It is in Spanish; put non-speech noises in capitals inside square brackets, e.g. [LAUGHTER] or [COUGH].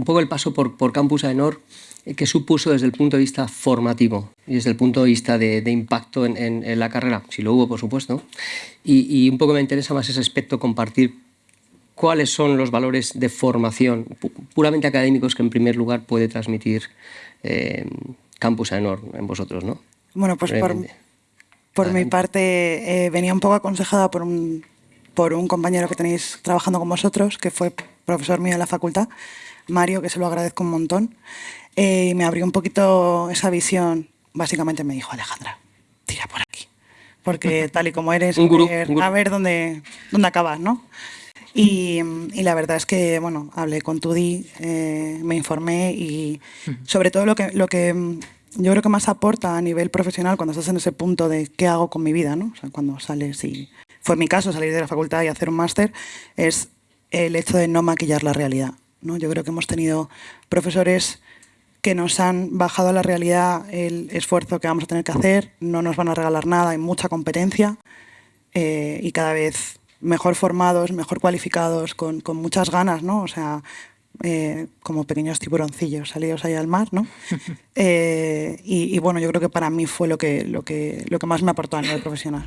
un poco el paso por, por Campus Aenor, eh, que supuso desde el punto de vista formativo y desde el punto de vista de, impacto en, la carrera, si lo hubo, por supuesto. Y, un poco me interesa más ese aspecto, compartir cuáles son los valores de formación puramente académicos que en primer lugar puede transmitir eh, Campus Aenor en vosotros, ¿no? Bueno, pues por, mi parte eh, venía un poco aconsejada por un, por un compañero que tenéis trabajando con vosotros, que fue profesor mío en la facultad, Mario, que se lo agradezco un montón. Eh, y me abrió un poquito esa visión. Básicamente me dijo, Alejandra, tira por aquí. Porque [LAUGHS] tal y como eres, a, ver, dónde, dónde acabas, ¿no? Y, la verdad es que, bueno, hablé con Tudi, eh, me informé y sobre todo lo que, lo que yo creo que más aporta a nivel profesional cuando estás en ese punto de qué hago con mi vida, ¿no? O sea, cuando sales y... Fue mi caso salir de la facultad y hacer un máster, es el hecho de no maquillar la realidad. ¿no? Yo creo que hemos tenido profesores que nos han bajado a la realidad el esfuerzo que vamos a tener que hacer, no nos van a regalar nada, hay mucha competencia eh, y cada vez mejor formados, mejor cualificados, con, con muchas ganas, ¿no? O sea, eh, como pequeños tiburoncillos salidos ahí al mar, ¿no? [LAUGHS] Eh, y, y, bueno, yo creo que para mí fue lo que, lo que, lo que más me aportó a nivel profesional.